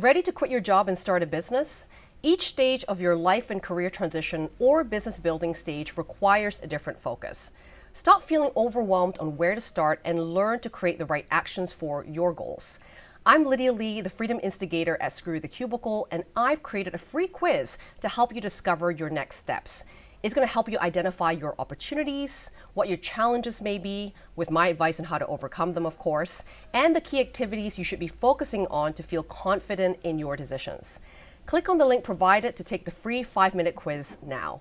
Ready to quit your job and start a business? Each stage of your life and career transition or business building stage requires a different focus. Stop feeling overwhelmed on where to start and learn to create the right actions for your goals. I'm Lydia Lee, the Freedom Instigator at Screw the Cubicle, and I've created a free quiz to help you discover your next steps. It's going to help you identify your opportunities, what your challenges may be, with my advice on how to overcome them, of course, and the key activities you should be focusing on to feel confident in your decisions. Click on the link provided to take the free five minute quiz now.